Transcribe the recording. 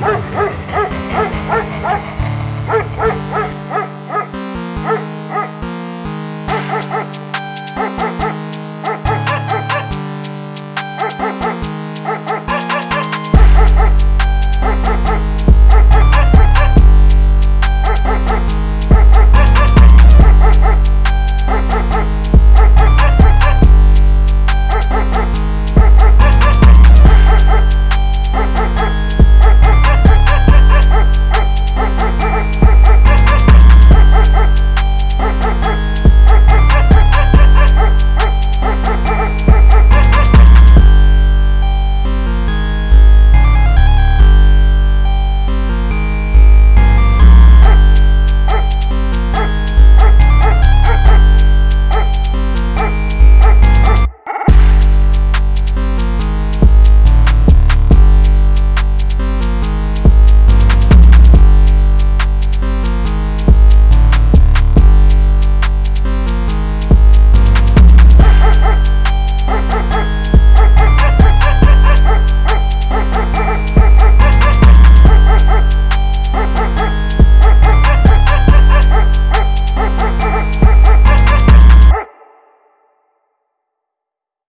Arr, arr.